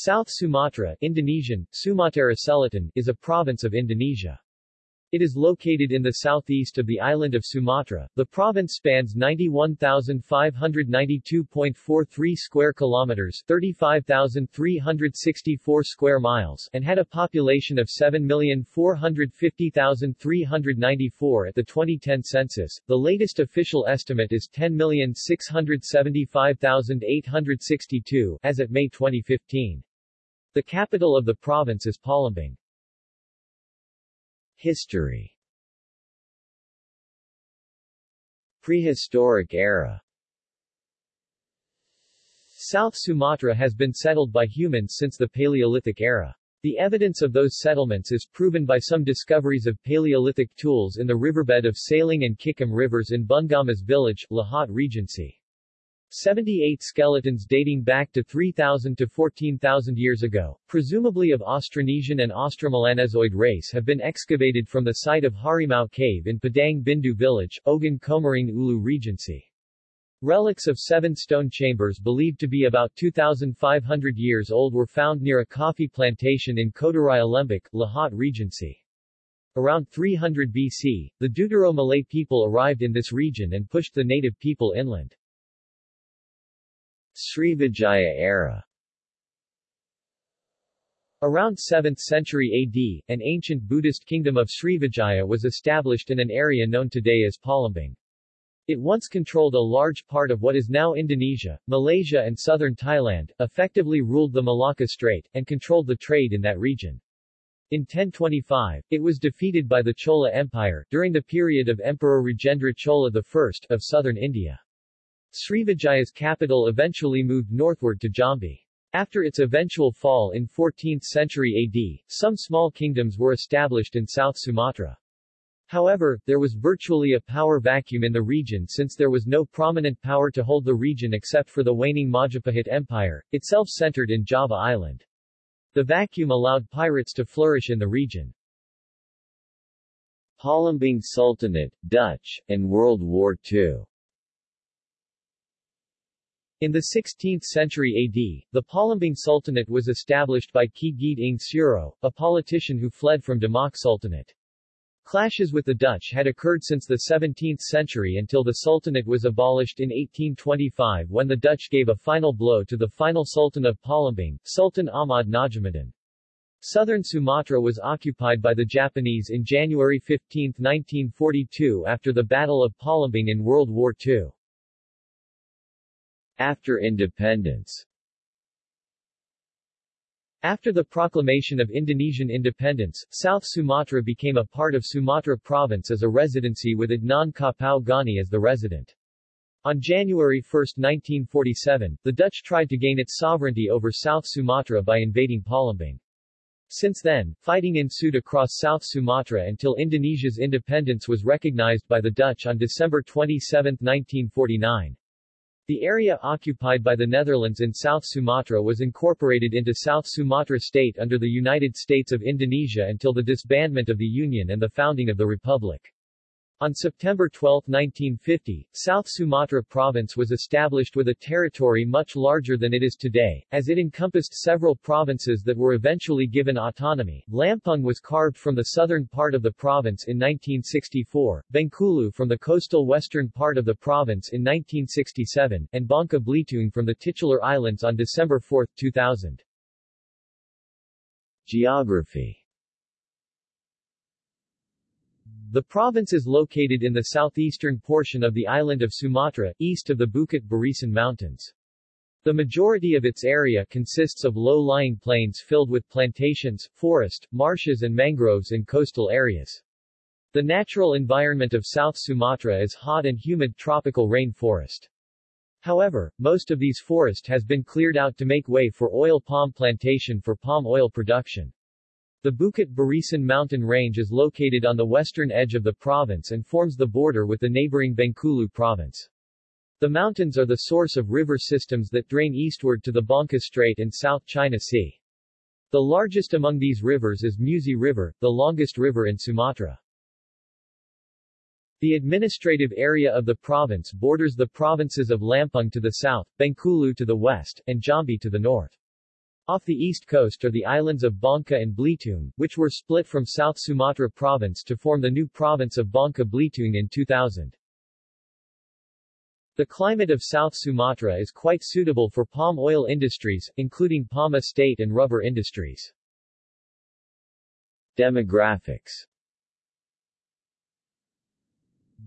South Sumatra Indonesian, Sumatera Selatan, is a province of Indonesia. It is located in the southeast of the island of Sumatra. The province spans 91,592.43 square kilometers, 35,364 square miles, and had a population of 7,450,394 at the 2010 census. The latest official estimate is 10,675,862 as at May 2015. The capital of the province is Palembang. History Prehistoric era South Sumatra has been settled by humans since the Paleolithic era. The evidence of those settlements is proven by some discoveries of Paleolithic tools in the riverbed of Saling and Kikim rivers in Bungamas village, Lahat Regency. 78 skeletons dating back to 3,000 to 14,000 years ago, presumably of Austronesian and Austromelanezoid race have been excavated from the site of Harimau Cave in Padang Bindu village, Ogan Komering Ulu Regency. Relics of seven stone chambers believed to be about 2,500 years old were found near a coffee plantation in Kodarai Lembik, Lahat Regency. Around 300 BC, the Deutero Malay people arrived in this region and pushed the native people inland. Srivijaya era Around 7th century AD, an ancient Buddhist kingdom of Srivijaya was established in an area known today as Palembang. It once controlled a large part of what is now Indonesia, Malaysia and southern Thailand, effectively ruled the Malacca Strait, and controlled the trade in that region. In 1025, it was defeated by the Chola Empire, during the period of Emperor Rajendra Chola I, of southern India. Srivijaya's capital eventually moved northward to Jambi. After its eventual fall in 14th century AD, some small kingdoms were established in South Sumatra. However, there was virtually a power vacuum in the region since there was no prominent power to hold the region except for the waning Majapahit Empire, itself centered in Java Island. The vacuum allowed pirates to flourish in the region. Palembang Sultanate, Dutch, and World War II in the 16th century AD, the Palembang Sultanate was established by Ki Gede ing Suro, a politician who fled from Demak Sultanate. Clashes with the Dutch had occurred since the 17th century until the Sultanate was abolished in 1825 when the Dutch gave a final blow to the final Sultan of Palembang, Sultan Ahmad Najamuddin. Southern Sumatra was occupied by the Japanese in January 15, 1942 after the Battle of Palembang in World War II. After independence After the proclamation of Indonesian independence, South Sumatra became a part of Sumatra Province as a residency with Adnan Kapau Gani as the resident. On January 1, 1947, the Dutch tried to gain its sovereignty over South Sumatra by invading Palembang. Since then, fighting ensued across South Sumatra until Indonesia's independence was recognized by the Dutch on December 27, 1949. The area occupied by the Netherlands in South Sumatra was incorporated into South Sumatra State under the United States of Indonesia until the disbandment of the Union and the founding of the Republic. On September 12, 1950, South Sumatra Province was established with a territory much larger than it is today, as it encompassed several provinces that were eventually given autonomy. Lampung was carved from the southern part of the province in 1964, Bengkulu from the coastal western part of the province in 1967, and Bangka Belitung from the titular islands on December 4, 2000. Geography the province is located in the southeastern portion of the island of Sumatra, east of the Bukit Barisan Mountains. The majority of its area consists of low-lying plains filled with plantations, forest, marshes and mangroves in coastal areas. The natural environment of South Sumatra is hot and humid tropical rain forest. However, most of these forest has been cleared out to make way for oil palm plantation for palm oil production. The Bukit Barisan mountain range is located on the western edge of the province and forms the border with the neighboring Bengkulu province. The mountains are the source of river systems that drain eastward to the Bangka Strait and South China Sea. The largest among these rivers is Musi River, the longest river in Sumatra. The administrative area of the province borders the provinces of Lampung to the south, Bengkulu to the west, and Jambi to the north. Off the east coast are the islands of Bangka and Belitung, which were split from South Sumatra province to form the new province of Bangka Belitung in 2000. The climate of South Sumatra is quite suitable for palm oil industries, including palm estate and rubber industries. Demographics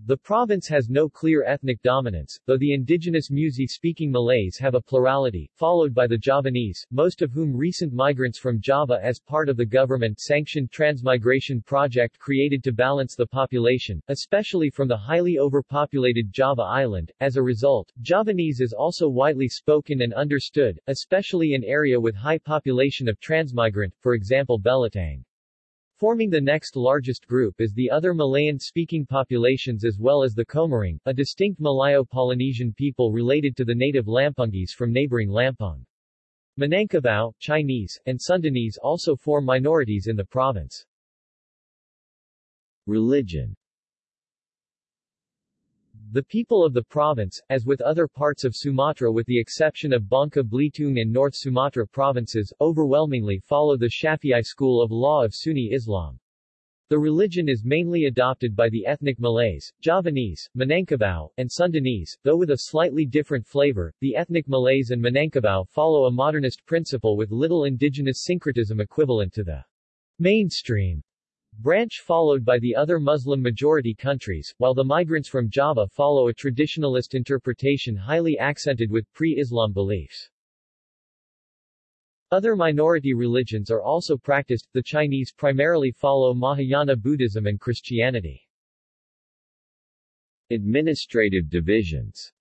the province has no clear ethnic dominance, though the indigenous Musi-speaking Malays have a plurality, followed by the Javanese, most of whom recent migrants from Java as part of the government-sanctioned transmigration project created to balance the population, especially from the highly overpopulated Java island. As a result, Javanese is also widely spoken and understood, especially in area with high population of transmigrant, for example Belitang. Forming the next largest group is the other Malayan-speaking populations as well as the Komering, a distinct Malayo-Polynesian people related to the native Lampungese from neighboring Lampung. Minangkabau, Chinese, and Sundanese also form minorities in the province. Religion the people of the province, as with other parts of Sumatra with the exception of Bangka Belitung and North Sumatra provinces, overwhelmingly follow the Shafi'i school of law of Sunni Islam. The religion is mainly adopted by the ethnic Malays, Javanese, Minangkabau, and Sundanese, though with a slightly different flavor. The ethnic Malays and Minangkabau follow a modernist principle with little indigenous syncretism equivalent to the mainstream branch followed by the other Muslim-majority countries, while the migrants from Java follow a traditionalist interpretation highly accented with pre-Islam beliefs. Other minority religions are also practiced, the Chinese primarily follow Mahayana Buddhism and Christianity. Administrative divisions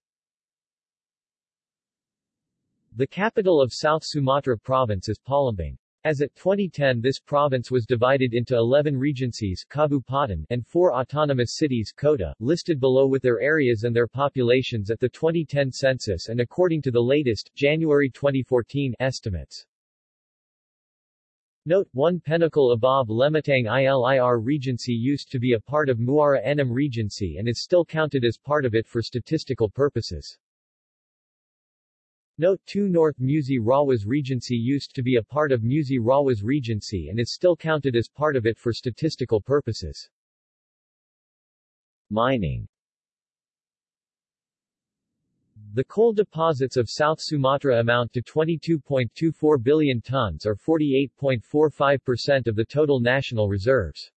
The capital of South Sumatra province is Palembang. As at 2010 this province was divided into 11 regencies Kabupaten and 4 autonomous cities Kota, listed below with their areas and their populations at the 2010 census and according to the latest, January 2014 estimates. Note, 1 Penukal Abab Lematang Ilir Regency used to be a part of Muara Enim Regency and is still counted as part of it for statistical purposes. Note 2 North Musi Rawas Regency used to be a part of Musi Rawas Regency and is still counted as part of it for statistical purposes. Mining The coal deposits of South Sumatra amount to 22.24 billion tons or 48.45% of the total national reserves.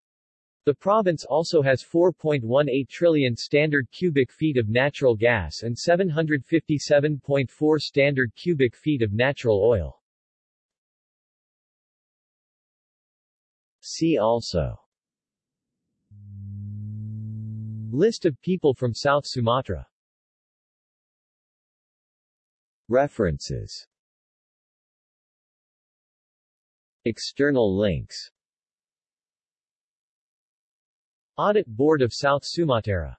The province also has 4.18 trillion standard cubic feet of natural gas and 757.4 standard cubic feet of natural oil. See also. List of people from South Sumatra. References. External links Audit Board of South Sumatra